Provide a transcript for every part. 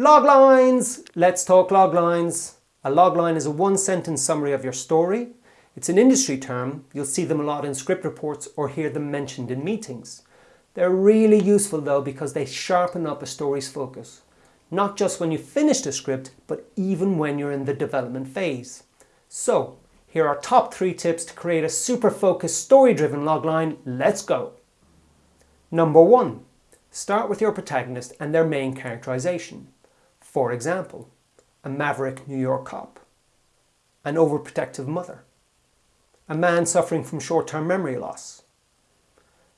Log lines! Let's talk log lines. A log line is a one sentence summary of your story. It's an industry term. You'll see them a lot in script reports or hear them mentioned in meetings. They're really useful though because they sharpen up a story's focus. Not just when you finish the script, but even when you're in the development phase. So, here are top three tips to create a super focused story-driven logline. Let's go! Number one, start with your protagonist and their main characterization. For example, a maverick New York cop, an overprotective mother, a man suffering from short-term memory loss.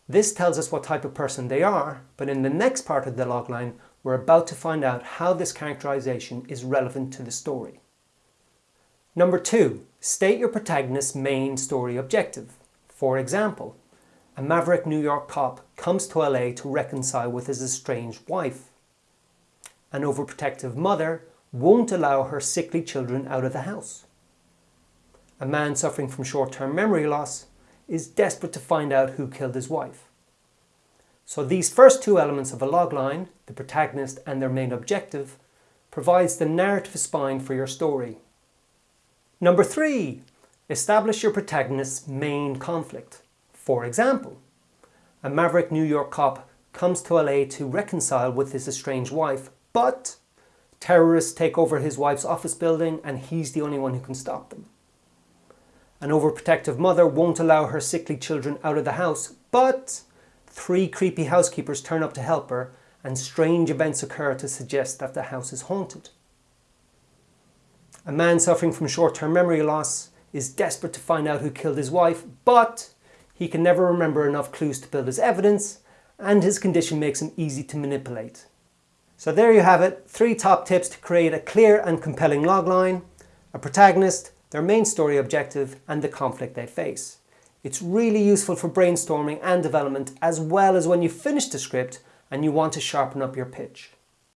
This tells us what type of person they are, but in the next part of the logline, we're about to find out how this characterization is relevant to the story. Number two, state your protagonist's main story objective. For example, a maverick New York cop comes to LA to reconcile with his estranged wife an overprotective mother won't allow her sickly children out of the house. A man suffering from short-term memory loss is desperate to find out who killed his wife. So these first two elements of a logline, the protagonist and their main objective, provides the narrative spine for your story. Number three, establish your protagonist's main conflict. For example, a maverick New York cop comes to LA to reconcile with his estranged wife but terrorists take over his wife's office building and he's the only one who can stop them. An overprotective mother won't allow her sickly children out of the house, but three creepy housekeepers turn up to help her and strange events occur to suggest that the house is haunted. A man suffering from short-term memory loss is desperate to find out who killed his wife, but he can never remember enough clues to build his evidence and his condition makes him easy to manipulate. So there you have it, three top tips to create a clear and compelling logline, a protagonist, their main story objective and the conflict they face. It's really useful for brainstorming and development as well as when you finish the script and you want to sharpen up your pitch.